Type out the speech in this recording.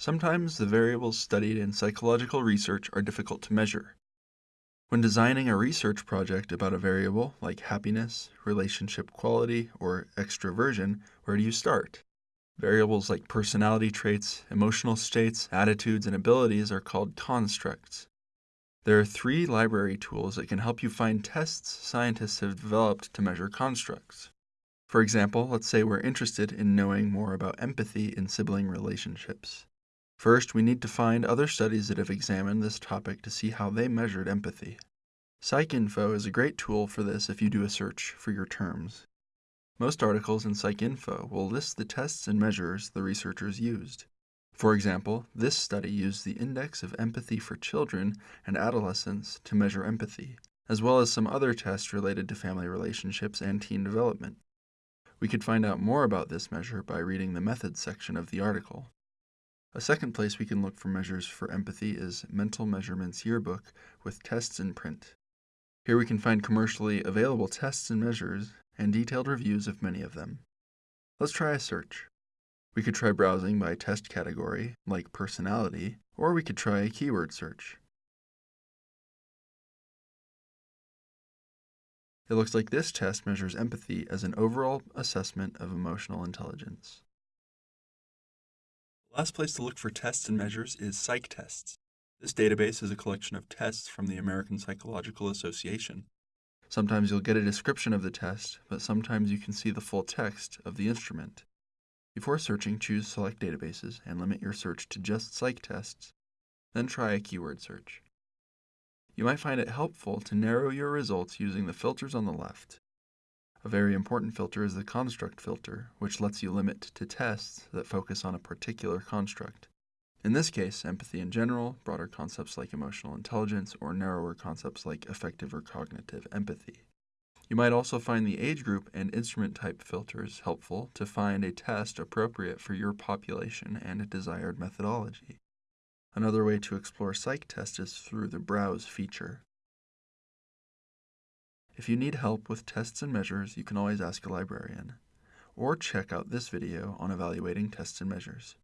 Sometimes the variables studied in psychological research are difficult to measure. When designing a research project about a variable like happiness, relationship quality, or extroversion, where do you start? Variables like personality traits, emotional states, attitudes, and abilities are called constructs. There are three library tools that can help you find tests scientists have developed to measure constructs. For example, let's say we're interested in knowing more about empathy in sibling relationships. First, we need to find other studies that have examined this topic to see how they measured empathy. PsycInfo is a great tool for this if you do a search for your terms. Most articles in PsycInfo will list the tests and measures the researchers used. For example, this study used the Index of Empathy for Children and Adolescents to measure empathy, as well as some other tests related to family relationships and teen development. We could find out more about this measure by reading the methods section of the article. A second place we can look for measures for empathy is Mental Measurements Yearbook with tests in print. Here we can find commercially available tests and measures and detailed reviews of many of them. Let's try a search. We could try browsing by test category, like personality, or we could try a keyword search. It looks like this test measures empathy as an overall assessment of emotional intelligence. Last place to look for tests and measures is PsycTests. This database is a collection of tests from the American Psychological Association. Sometimes you'll get a description of the test, but sometimes you can see the full text of the instrument. Before searching, choose Select Databases and limit your search to just PsycTests, Then try a keyword search. You might find it helpful to narrow your results using the filters on the left. A very important filter is the construct filter, which lets you limit to tests that focus on a particular construct. In this case, empathy in general, broader concepts like emotional intelligence, or narrower concepts like affective or cognitive empathy. You might also find the age group and instrument type filters helpful to find a test appropriate for your population and a desired methodology. Another way to explore PsycTests is through the Browse feature. If you need help with tests and measures, you can always ask a librarian, or check out this video on evaluating tests and measures.